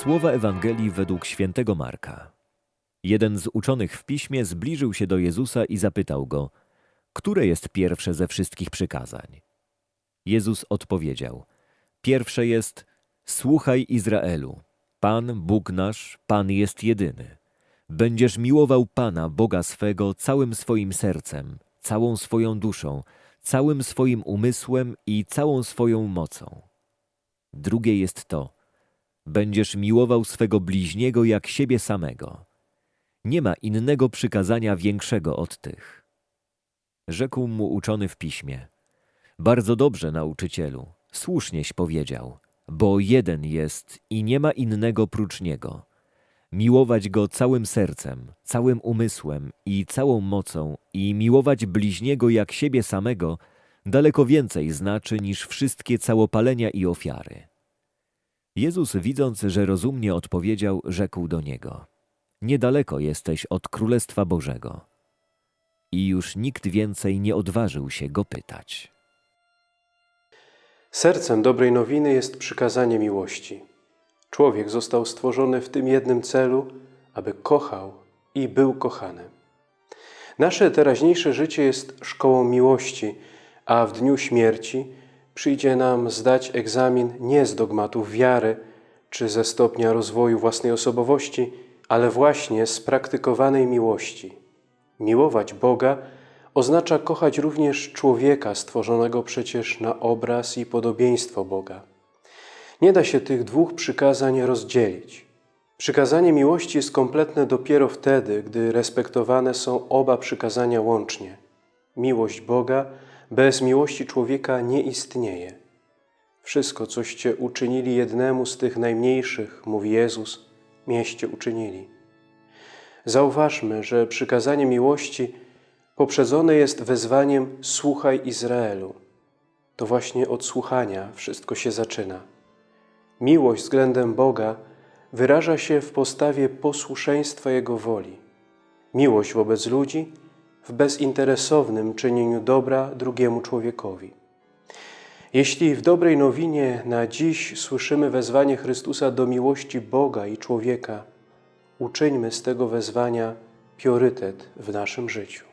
Słowa Ewangelii według świętego Marka. Jeden z uczonych w piśmie zbliżył się do Jezusa i zapytał go: Które jest pierwsze ze wszystkich przykazań? Jezus odpowiedział: Pierwsze jest: Słuchaj Izraelu. Pan, Bóg nasz, Pan jest jedyny. Będziesz miłował Pana, Boga swego, całym swoim sercem, całą swoją duszą, całym swoim umysłem i całą swoją mocą. Drugie jest to: Będziesz miłował swego bliźniego jak siebie samego. Nie ma innego przykazania większego od tych. Rzekł mu uczony w piśmie: Bardzo dobrze, nauczycielu, słusznieś powiedział, bo jeden jest i nie ma innego prócz niego. Miłować go całym sercem, całym umysłem i całą mocą i miłować bliźniego jak siebie samego daleko więcej znaczy niż wszystkie całopalenia i ofiary. Jezus, widząc, że rozumnie odpowiedział, rzekł do niego: Niedaleko jesteś od Królestwa Bożego. I już nikt więcej nie odważył się go pytać. Sercem dobrej nowiny jest przykazanie miłości. Człowiek został stworzony w tym jednym celu, aby kochał i był kochany. Nasze teraźniejsze życie jest szkołą miłości, a w dniu śmierci przyjdzie nam zdać egzamin nie z dogmatów wiary czy ze stopnia rozwoju własnej osobowości, ale właśnie z praktykowanej miłości. Miłować Boga oznacza kochać również człowieka stworzonego przecież na obraz i podobieństwo Boga. Nie da się tych dwóch przykazań rozdzielić. Przykazanie miłości jest kompletne dopiero wtedy, gdy respektowane są oba przykazania łącznie. Miłość Boga bez miłości człowieka nie istnieje. Wszystko, coście uczynili jednemu z tych najmniejszych, mówi Jezus, mieście uczynili. Zauważmy, że przykazanie miłości poprzedzone jest wezwaniem Słuchaj Izraelu. To właśnie od słuchania wszystko się zaczyna. Miłość względem Boga wyraża się w postawie posłuszeństwa Jego woli. Miłość wobec ludzi w bezinteresownym czynieniu dobra drugiemu człowiekowi. Jeśli w dobrej nowinie na dziś słyszymy wezwanie Chrystusa do miłości Boga i człowieka, uczyńmy z tego wezwania priorytet w naszym życiu.